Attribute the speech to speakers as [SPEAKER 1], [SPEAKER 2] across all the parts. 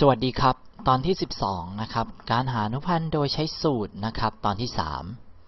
[SPEAKER 1] สวัสดีครับ ตอนที่ 12 นะครับ การหาอนุพันธ์โดยใช้สูตรนะครับ ตอนที่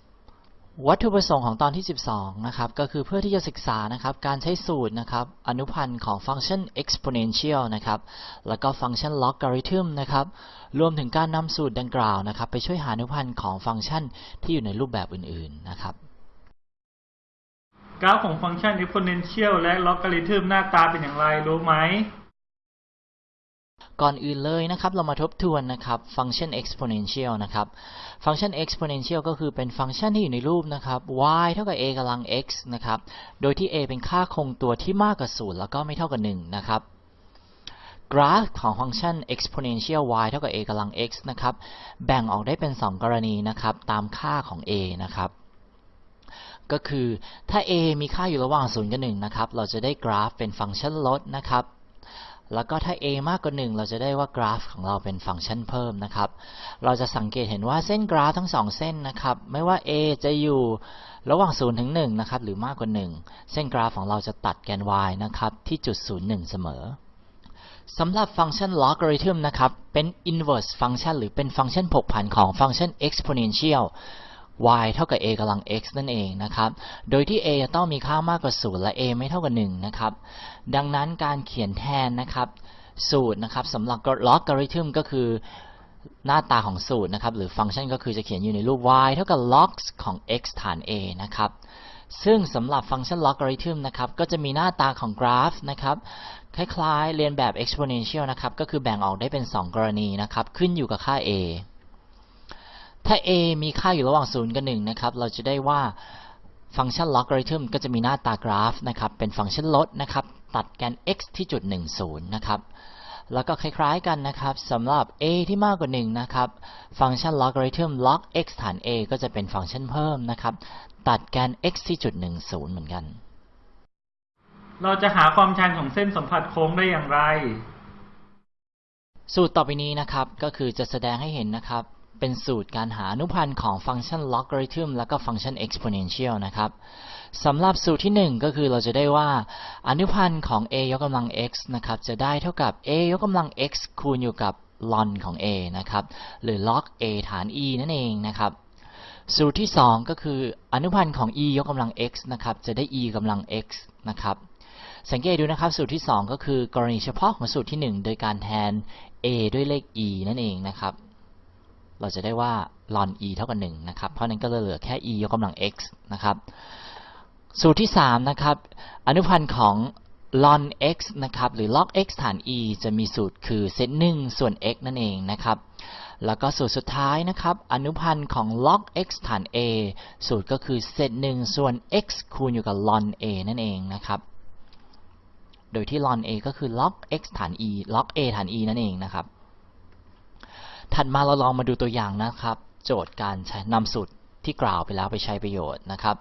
[SPEAKER 1] 3 วัตถุประสงค์ของตอนที่ 12 นะครับ ก็คือเพื่อที่จะศึกษานะครับ การใช้สูตรนะครับ อนุพันธ์ของฟังก์ชัน exponential นะครับ แล้วก็ฟังก์ชัน logarithm นะครับ รวมถึงการนำสูตรดังกล่าวนะครับ ไปช่วยหาอนุพันธ์ของฟังก์ชันที่อยู่ในรูปแบบอื่น ๆ นะครับ
[SPEAKER 2] กราฟของฟังก์ชัน exponential และ logarithm หน้าตาเป็นอย่างไรรู้ไหม
[SPEAKER 1] ก่อนอื่นเลยนะครับเรามาทบทวนนะครับฟังก์ชัน exponential นะครับฟังก์ชัน exponential ก็คือเป็นฟังก์ชันที่อยู่ในรูปนะครับ y เท่ากับ a กำลัง x นะครับโดยที่ a เป็นค่าคงตัวที่มากกว่า0แล้วก็ไม่เท่ากับ1นะครับกราฟของฟังก์ชัน exponential y เท่ากับ a กำลัง x นะครับแบ่งออกได้เป็น 2 กรณีนะครับตามค่าของ a นะครับก็คือถ้า a มีค่าอยู่ระหว่าง 0 กับ 1 นะครับ เราจะได้กราฟเป็นฟังก์ชันลดนะครับ แล้วก็ถ้า a มากกว่า 1 เราจะได้ว่ากราฟของเราเป็นฟังก์ชันเพิ่มนะครับ เราจะสังเกตเห็นว่าเส้นกราฟทั้ง 2 เส้นนะครับ ไม่ว่า a จะอยู่ระหว่าง 0 ถึง 1 นะครับ หรือมากกว่า 1 เส้นกราฟของเราจะตัดแกน y นะครับ ที่จุด 0 1 เสมอสำหรับฟังก์ชัน logarithm นะครับ เป็น inverse ฟังก์ชันหรือเป็นฟังก์ชันผกผันของฟังก์ชัน exponential y เท่ากับ a กำลัง x นั่นเองนะครับ โดยที่ a จะต้องมีค่ามากกว่า 0 และ a ไม่เท่ากับ 1 นะครับ ดังนั้นการเขียนแทนนะครับสูตรนะครับสำหรับ logarithm ก็คือหน้าตาของสูตรนะครับหรือฟังก์ชันก็คือจะเขียนอยู่ในรูป y เท่ากับ log ของ x ฐาน a นะครับซึ่งสำหรับฟังก์ชัน logarithm นะครับก็จะมีหน้าตาของกราฟนะครับคล้ายๆ เรียนแบบ exponential นะครับก็คือแบ่งออกได้เป็น 2 กรณีนะครับขึ้นอยู่กับค่า a ถ้า a มีค่าอยู่ระหว่าง 0 กับ 1 นะครับ เราจะได้ว่าฟังก์ชัน logarithm ก็จะมีหน้าตากราฟนะครับ เป็นฟังก์ชันลดนะครับ ตัดแกน x ที่จุด 10 นะครับ แล้วก็คล้ายๆกันนะครับสำหรับ a ที่มากกว่า 1 นะครับ ฟังก์ชัน logarithm log x ฐาน a ก็จะเป็นฟังก์ชันเพิ่มนะครับ ตัดแกน x ที่จุด 10 เหมือนกัน
[SPEAKER 2] เราจะหาความชันของเส้นสัมผัสโค้งได้อย่างไร
[SPEAKER 1] สูตรต่อไปนี้นะครับ ก็คือจะแสดงให้เห็นนะครับ เป็นสูตรการหาอนุพันธ์ของฟังก์ชัน logarithm และก็ฟังก์ชัน exponential นะครับสำหรับสูตรที่ 1 ก็คือเราจะได้ว่า อนุพันธ์ของ a ยกกำลัง x นะครับจะได้เท่ากับ a ยกกำลัง x คูณอยู่กับ ln ของ a นะครับหรือ log a ฐาน e นั่นเองนะครับสูตรที่ 2 ก็คืออนุพันธ์ของ e ยกกำลัง x นะครับจะได้ e กำลัง x นะครับสังเกตดูนะครับสูตรที่ 2 ก็คือกรณีเฉพาะของสูตรที่ 1 โดยการแทน a ด้วยเลข e นั่นเองนะครับ เราจะได้ว่า ln e เท่ากับ1นะครับ เพราะนั้นก็เหลือแค่ e ยกกำลัง x นะครับ สูตรที่ 3 นะครับ อนุพันธ์ของ ln x นะครับ หรือ log x ฐาน e จะมีสูตรคือเซต1ส่วน x นั่นเองนะครับ แล้วก็สูตรสุดท้ายนะครับ อนุพันธ์ของ log x ฐาน a สูตรก็คือเซต1ส่วน x คูณอยู่กับ ln a นั่นเองนะครับ โดยที่ ln a ก็คือ log x ฐาน e log a ฐาน e นั่นเองนะครับ ถัดมาเราลองมาดูตัวอย่างนะครับ โจทย์การใช้นำสูตรที่กล่าวไปแล้วไปใช้ประโยชน์นะครับ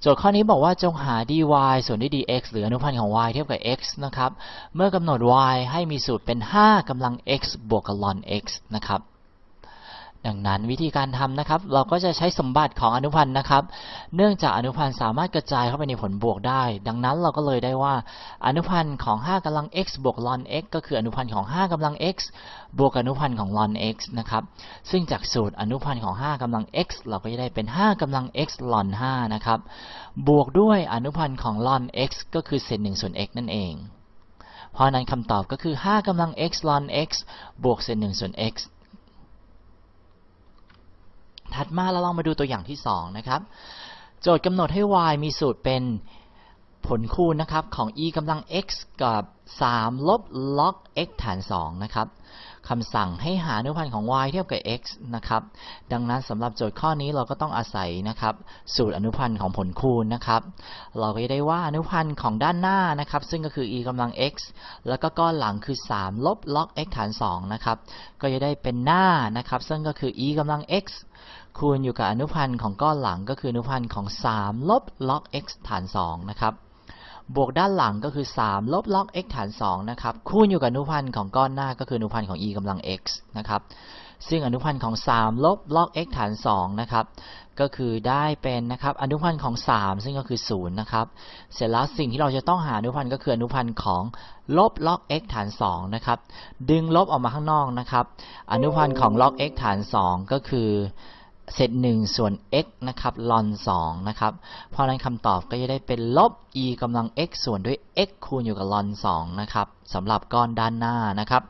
[SPEAKER 1] โจทย์ข้อนี้บอกว่าจงหา dy ส่วนด้วย dx หรืออนุพันธ์ของ y เทียบกับ x นะครับ เมื่อกำหนด y ให้มีสูตรเป็น 5กำลัง x บวกกับ ln x นะครับ ดังนั้นวิธีการทำนะครับ เราก็จะใช้สมบัติของอนุพันธ์นะครับ เนื่องจากอนุพันธ์สามารถกระจายเข้าไปในผลบวกได้ ดังนั้นเราก็เลยได้ว่าอนุพันธ์ของ 5กำลัง x บวก ln x ก็คืออนุพันธ์ของ 5กำลัง x บวกอนุพันธ์ของ ln x นะครับซึ่งจากสูตรอนุพันธ์ของ 5กำลัง x เราก็จะได้เป็น 5กำลัง x ln 5นะครับบวกด้วยอนุพันธ์ของ ln x ก็คือเศษ1ส่วน x นั่นเองเพราะนั้นคำตอบก็คือ 5กำลัง x ln x บวกเศษ1ส่วน x ถัดมาเราลองมาดูตัวอย่างที่ 2 นะครับ โจทย์กำหนดให้ y มีสูตรเป็นผลคูณนะครับของ e กำลัง x กับ 3 ลบ log x ฐาน 2 นะครับคำสั่งให้หาอนุพันธ์ของ y เทียบกับ x นะครับ ดังนั้นสำหรับโจทย์ข้อนี้เราก็ต้องอาศัยนะครับ สูตรอนุพันธ์ของผลคูณนะครับ เราก็จะได้ว่าอนุพันธ์ของด้านหน้านะครับ ซึ่งก็คือ e กำลัง x แล้วก็ก้อนหลังคือ 3 ลบ log x ฐาน 2 นะครับ ก็จะได้เป็นหน้านะครับ ซึ่งก็คือ e กำลัง x คูณอยู่กับอนุพันธ์ของก้อนหลังก็คืออนุพันธ์ของ 3 ลบ log x ฐาน 2 นะครับ บวกด้านหลังก็คือ 3 ลบล็อก x ฐาน 2 นะครับ คูณอยู่กับอนุพันธ์ของก้อนหน้าก็คืออนุพันธ์ของ e กำลัง x นะครับ ซึ่งอนุพันธ์ของ 3 ลบล็อก x ฐาน 2 นะครับ ก็คือได้เป็นนะครับอนุพันธ์ของ 3 ซึ่งก็คือ 0 นะครับ เสร็จแล้วสิ่งที่เราจะต้องหาอนุพันธ์ก็คืออนุพันธ์ของลบล็อก x ฐาน 2 นะครับ ดึงลบออกมาข้างนอกนะครับ อนุพันธ์ของล็อก x ฐาน 2 ก็คือ เศษ1ส่วน x นะครับ ln 2นะครับ เพราะนั้นคำตอบก็จะได้เป็นลบ e กำลัง x ส่วนด้วย x คูณอยู่กับ ln 2นะครับสำหรับก้อนด้านหน้านะครับ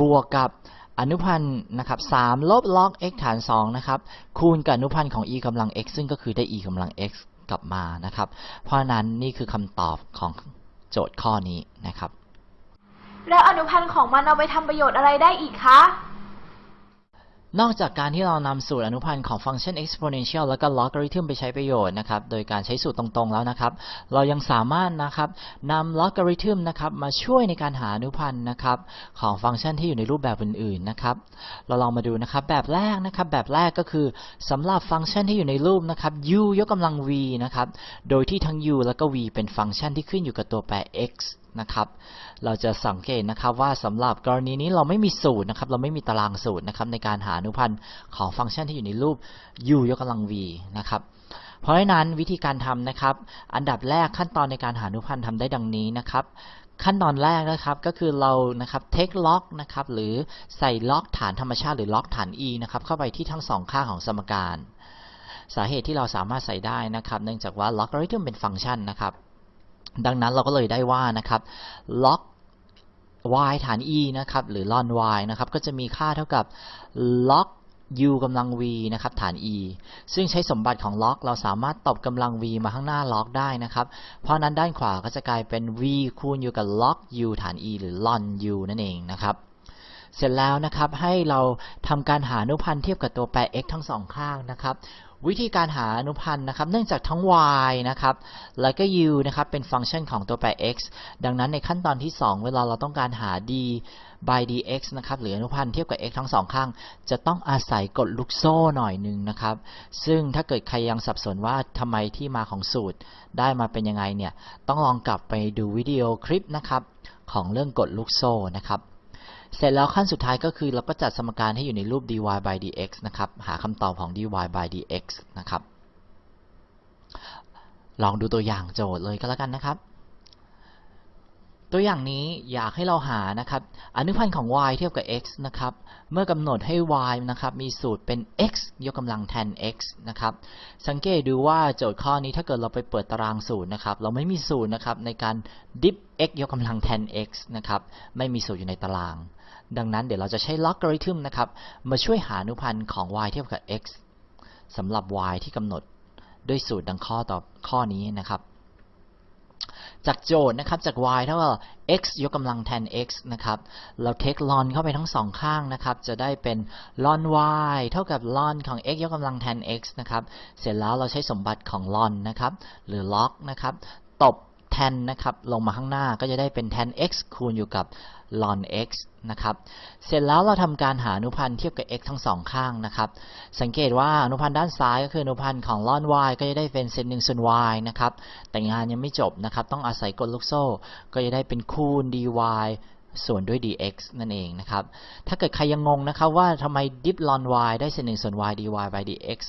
[SPEAKER 1] บวกกับอนุพันธ์นะครับ3ลบล็อก x ฐาน2นะครับ คูณกับอนุพันธ์ของ e กำลัง x ซึ่งก็คือได้ e กำลัง x กลับมานะครับ เพราะฉะนั้นนี่คือคำตอบของโจทย์ข้อนี้นะครับ
[SPEAKER 3] แล้วอนุพันธ์ของมันเอาไปทำประโยชน์อะไรได้อีกคะ
[SPEAKER 1] นอกจากการที่เรานำสูตรอนุพันธ์ของฟังก์ชัน exponential แล้วก็ logarithm ไปใช้ประโยชน์นะครับ โดยการใช้สูตรตรงๆแล้วนะครับ เรายังสามารถนะครับนำ logarithm นะครับมาช่วยในการหาอนุพันธ์นะครับของฟังก์ชันที่อยู่ในรูปแบบอื่นๆนะครับ เราลองมาดูนะครับแบบแรกนะครับแบบแรกก็คือสำหรับฟังก์ชันที่อยู่ในรูปนะครับ u ยกกำลัง v นะครับ โดยที่ทั้ง u แล้วก็ v เป็นฟังก์ชันที่ขึ้นอยู่กับตัวแปร x นะครับ เราจะสังเกตนะครับว่าสำหรับกรณีนี้เราไม่มีสูตรนะครับ เราไม่มีตารางสูตรนะครับในการหาอนุพันธ์ของฟังก์ชันที่อยู่ในรูป u ยกกำลัง v นะครับเพราะฉะนั้นวิธีการทำนะครับ อันดับแรกขั้นตอนในการหาอนุพันธ์ทำได้ดังนี้นะครับขั้นตอนแรกนะครับก็คือเรานะครับ take log นะครับหรือใส่ล็อกฐานธรรมชาติหรือล็อกฐาน e นะครับเข้าไปที่ทั้งสองข้างของสมการ สาเหตุที่เราสามารถใส่ได้นะครับ เนื่องจากว่า logarithm เป็นฟังก์ชันนะครับ ดังนั้นเราก็เลยได้ว่านะครับ log y ฐาน e นะครับ หรือ ln y นะครับ ก็จะมีค่าเท่ากับ log u กำลัง v นะครับ ฐาน e ซึ่งใช้สมบัติของ log เราสามารถตบกำลัง v มาข้างหน้า log ได้นะครับ เพราะนั้นด้านขวาก็จะกลายเป็น v คูณอยู่กับ log u ฐาน e หรือ ln u นั่นเองนะครับเสร็จแล้วนะครับให้เราทำการหาอนุพันธ์เทียบกับตัวแปร x ทั้งสองข้างนะครับ วิธีการหาอนุพันธ์นะครับ เนื่องจากทั้ง y นะครับ แล้วก็ u นะครับ เป็นฟังก์ชันของตัวแปร x ดังนั้นในขั้นตอนที่ 2 เวลาเราต้องการหา d by dx นะครับ หรืออนุพันธ์เทียบกับ x ทั้งสองข้าง จะต้องอาศัยกฎลูกโซ่หน่อยหนึ่งนะครับ ซึ่งถ้าเกิดใครยังสับสนว่าทำไมที่มาของสูตรได้มาเป็นยังไงเนี่ย ต้องลองกลับไปดูวิดีโอคลิปนะครับของเรื่องกฎลูกโซ่นะครับ เสร็จแล้วขั้นสุดท้ายก็คือเราก็จัดสมการให้อยู่ในรูป dy by dx นะครับ หาคำตอบของ dy by dx นะครับ ลองดูตัวอย่างโจทย์เลยก็แล้วกันนะครับ ตัวอย่างนี้อยากให้เราหานะครับ อนุพันธ์ของ y เทียบกับ x นะครับ เมื่อกำหนดให้ y นะครับ มีสูตรเป็น x ยกกำลัง tan x นะครับ สังเกตดูว่าโจทย์ข้อนี้ถ้าเกิดเราไปเปิดตารางสูตรนะครับ เราไม่มีสูตรนะครับในการ dip x ยกกำลัง tan x นะครับ ไม่มีสูตรอยู่ในตาราง ดังนั้นเดี๋ยวเราจะใช้ logarithm นะครับ มาช่วยหาอนุพันธ์ของ y เทียบกับ x สำหรับ y ที่กำหนดด้วยสูตรดังข้อต่อข้อนี้นะครับ จากโจทย์นะครับจาก y เท่ากับ x ยกกำลัง tan x นะครับ เรา take ln เข้าไปทั้งสองข้างนะครับ จะได้เป็น ln y เท่ากับ ln ของ x ยกกำลัง tan x นะครับ เสร็จแล้วเราใช้สมบัติของ ln นะครับ หรือ log นะครับ ตบ tan นะครับ ลงมาข้างหน้าก็จะได้เป็น tan x คูณอยู่กับ ln x นะครับ เสร็จแล้วเราทำการหาอนุพันธ์เทียบกับ x ทั้งสองข้างนะครับ สังเกตว่าอนุพันธ์ด้านซ้ายก็คืออนุพันธ์ของ ln y ก็จะได้เป็นเศษหนึ่งส่วน y นะครับ แต่งานยังไม่จบนะครับ ต้องอาศัยกฎลูกโซ่ ก็จะได้เป็นคูณ dy ส่วนด้วย dx นั่นเองนะครับ ถ้าเกิดใครยังงงนะครับว่าทำไม dip ln y ได้เศษหนึ่งส่วน y dy by dx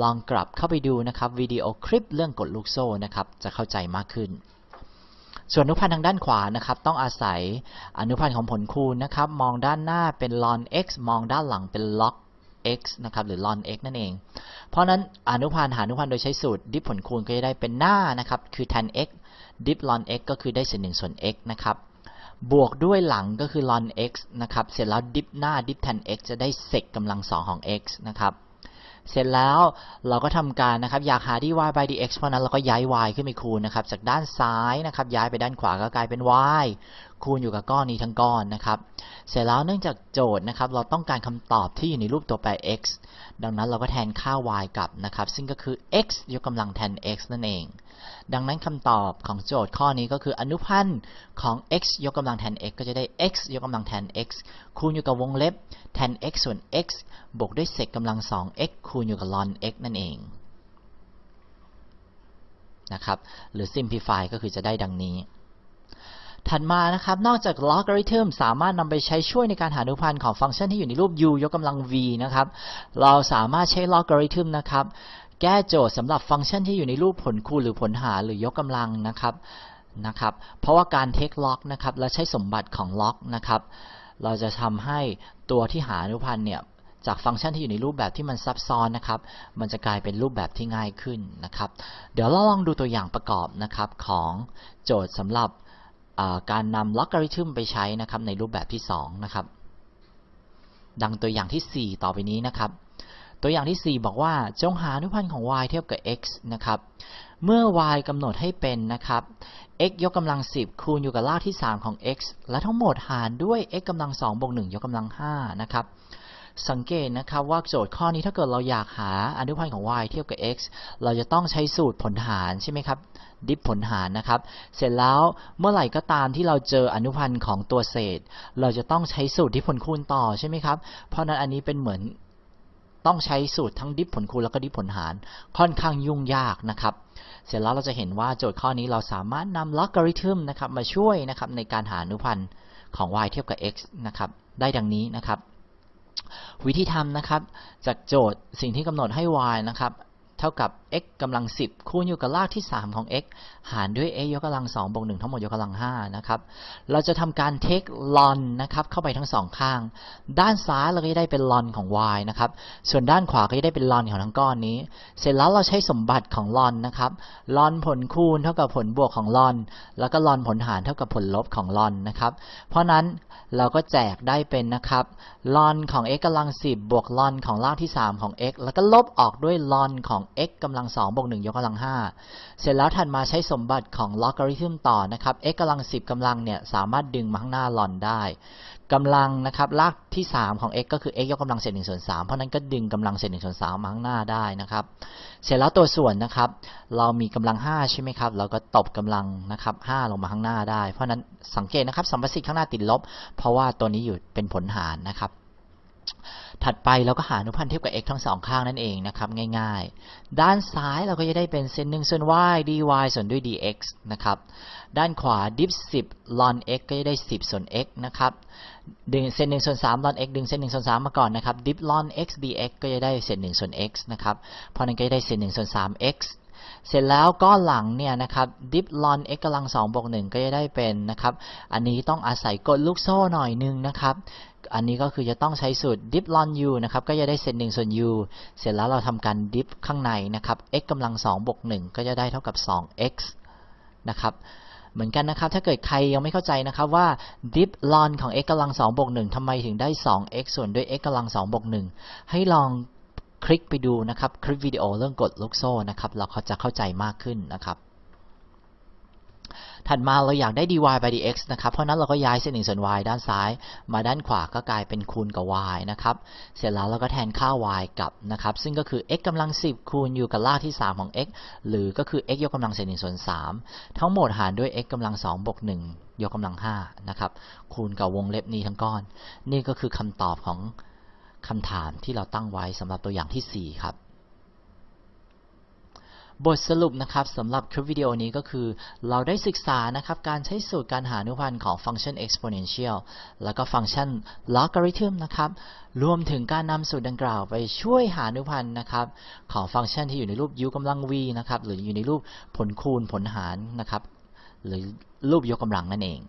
[SPEAKER 1] ลองกลับเข้าไปดูนะครับวิดีโอคลิปเรื่องกฎลูกโซ่นะครับ จะเข้าใจมากขึ้น ส่วนอนุพันธ์ทางด้านขวานะครับต้องอาศัยอนุพันธ์ของผลคูณนะครับมองด้านหน้าเป็น ln x มองด้านหลังเป็น log x นะครับหรือ ln x นั่นเอง เพราะนั้นอนุพันธ์หาอนุพันธ์โดยใช้สูตรดิฟผลคูณก็จะได้เป็นหน้านะครับคือ tan x ดิฟ ln x ก็คือได้เศษหนึ่งส่วน x นะครับบวกด้วยหลังก็คือ ln x นะครับเสร็จแล้วดิฟหน้าดิฟ tan x จะได้เศษกำลังสองของ x นะครับ เสร็จแล้วเราก็ทำการนะครับอยากหา dy by dx เพราะนั้นเราก็ย้าย y ขึ้นไปคูณนะครับจากด้านซ้ายนะครับย้ายไปด้านขวาก็กลายเป็น y คูณอยู่กับก้อนนี้ทั้งก้อนนะครับเสร็จแล้วเนื่องจากโจทย์นะครับเราต้องการคำตอบที่อยู่ในรูปตัวแปร x ดังนั้นเราก็แทนค่า y กลับนะครับซึ่งก็คือ x ยกกำลังแทน x นั่นเอง ดังนั้นคำตอบของโจทย์ข้อนี้ก็คืออนุพันธ์ของ x ยกกำลัง tan x ก็จะได้ x ยกกำลัง tan x คูณอยู่กับวงเล็บ tan x ส่วน x บวกด้วยเศษกำลัง 2x คูณอยู่กับ ln x นั่นเองนะครับหรือ simplify ก็คือจะได้ดังนี้ ถัดมานะครับ นอกจาก logarithm สามารถนำไปใช้ช่วยในการหาอนุพันธ์ของฟังก์ชันที่อยู่ในรูป u ยกกำลัง v นะครับ เราสามารถใช้ logarithm นะครับ แก้โจทย์สำหรับฟังก์ชันที่อยู่ในรูปผลคูณหรือผลหารหรือยกกำลังนะครับนะครับ เพราะว่าการ take log นะครับและใช้สมบัติของ log นะครับ เราจะทำให้ตัวที่หาอนุพันธ์เนี่ยจากฟังก์ชันที่อยู่ในรูปแบบที่มันซับซ้อนนะครับ มันจะกลายเป็นรูปแบบที่ง่ายขึ้นนะครับ เดี๋ยวเราลองดูตัวอย่างประกอบนะครับของโจทย์สำหรับการนำ logarithm ไปใช้นะครับในรูปแบบที่2นะครับ ดังตัวอย่างที่ 4 ต่อไปนี้นะครับ ตัวอย่างที่ 4 บอกว่าจงหาอนุพันธ์ของ y เทียบกับ x นะครับ เมื่อ y กำหนดให้เป็นนะครับ x ยกกำลัง 10 คูณอยู่กับรากที่ 3 ของ x และทั้งหมดหารด้วย x กำลัง2บวก1ยกกำลัง5นะครับสังเกตนะครับว่าโจทย์ข้อนี้ถ้าเกิดเราอยากหาอนุพันธ์ของ y เทียบกับ x เราจะต้องใช้สูตรผลหารใช่ไหมครับดิฟผลหารนะครับ เสร็จแล้วเมื่อไหร่ก็ตามที่เราเจออนุพันธ์ของตัวเศษ เราจะต้องใช้สูตรดิฟผลคูณต่อใช่ไหมครับ เพราะนั้นอันนี้เป็นเหมือน ต้องใช้สูตรทั้งดิฟผลคูณแล้วก็ดิฟผลหารค่อนข้างยุ่งยากนะครับ เสร็จแล้วเราจะเห็นว่าโจทย์ข้อนี้เราสามารถนำลอกริทึมนะครับมาช่วยนะครับในการหาอนุพันธ์ของ y เทียบกับ x นะครับได้ดังนี้นะครับ วิธีทำนะครับจากโจทย์สิ่งที่กำหนดให้ y นะครับเท่ากับ x กำลัง 10 คูณอยู่กับรากที่ 3 ของ x หารด้วย x ยกกำลัง2บวก1ทั้งหมดยกกำลัง5นะครับ เราจะทำการ take ln นะครับ เข้าไปทั้งสองข้าง ด้านซ้ายเราก็จะได้เป็น ln ของ y นะครับ ส่วนด้านขวาก็จะได้เป็น ln ของทั้งก้อนนี้ เสร็จแล้วเราใช้สมบัติของ ln นะครับ ln ผลคูณเท่ากับผลบวกของ ln แล้วก็ ln ผลหารเท่ากับผลลบของ ln นะครับ เพราะนั้นเราก็แจกได้เป็นนะครับ ln ของ x กำลัง 10 บวก ln ของรากที่ 3 ของ x แล้วก็ลบออกด้วย ln ของ x กำลังลัง2บวก1ยกกำลัง5เสร็จแล้วถัดมาใช้สมบัติของ logarithm ต่อนะครับ x กำลัง10กำลังเนี่ยสามารถดึงมาข้างหน้า ln ได้กำลังนะครับรากที่ 3 ของ x ก็คือ x ยกกำลังเศษ1ส่วน3เพราะนั้นก็ดึงกำลังเศษ1ส่วน3มาข้างหน้าได้นะครับ เสร็จแล้วตัวส่วนนะครับ เรามีกำลัง 5 ใช่ไหมครับ เราก็ตบกำลังนะครับ5ลงมาข้างหน้าได้ เพราะนั้นสังเกตนะครับสัมประสิทธิ์ข้างหน้าติดลบ เพราะว่าตัวนี้อยู่เป็นผลหารนะครับ ถัดไปเราก็หาอนุพันธ์เทียบกับ x ทั้งสองข้างนั่นเองนะครับง่ายๆ ด้านซ้ายเราก็จะได้เป็นเซนหนึ่งส่วน y dy ส่วนด้วย dx นะครับด้านขวา div 10 ln x ก็จะได้ 10 ส่วน x นะครับดึงเซนหนึ่งส่วน3 ln x ดึงเซนหนึ่งส่วน3มาก่อนนะครับ div ln x dx ก็จะได้เศษหนึ่งส่วน x นะครับเพราะนั้นก็จะได้เศษหนึ่งส่วน3 x เสร็จแล้วก้อนหลังเนี่ยนะครับ div ln x กำลัง2บวก1ก็จะได้เป็นนะครับ อันนี้ต้องอาศัยกดลูกโซ่หน่อยนึงนะครับ อันนี้ก็คือจะต้องใช้สูตร div ln u นะครับ ก็จะได้เศษ1ส่วน u เสร็จแล้วเราทำการ div ข้างในนะครับ x กำลัง2บวก1ก็จะได้เท่ากับ 2x นะครับ เหมือนกันนะครับ ถ้าเกิดใครยังไม่เข้าใจนะครับว่า div ln ของ x กำลัง2บวก1ทำไมถึงได้ 2x ส่วนด้วย x กำลัง2บวก1ให้ลองคลิกไปดูนะครับ คลิปวิดีโอเรื่องกดลูกโซ่นะครับ เราจะเข้าใจมากขึ้นนะครับ ถัดมาเราอยากได้ dy by dx นะครับ เพราะนั้นเราก็ย้ายเส้นหนึ่งส่วน y ด้านซ้าย มาด้านขวาก็กลายเป็นคูณกับ y นะครับ เสร็จแล้วเราก็แทนค่า y กลับนะครับ ซึ่งก็คือ x กำลัง 10 คูณอยู่กับรากที่ 3 ของ x หรือก็คือ x ยกกำลังเศษ1ส่วน 3 ทั้งหมดหารด้วย x กำลัง2บวก1ยกกำลัง5นะครับ คูณกับวงเล็บนี้ทั้งก้อน นี่ก็คือคำตอบของคำถามที่เราตั้งไว้สำหรับตัวอย่างที่ 4 ครับ บทสรุปนะครับสำหรับคลิปวิดีโอนี้ก็คือ เราได้ศึกษานะครับการใช้สูตรการหาอนุพันธ์ของฟังก์ชัน exponential แล้วก็ฟังก์ชัน logarithm นะครับรวมถึงการนำสูตรดังกล่าวไปช่วยหาอนุพันธ์นะครับของฟังก์ชันที่อยู่ในรูป u กำลัง v นะครับหรืออยู่ในรูปผลคูณผลหารนะครับหรือรูปยกกำลังนั่นเอง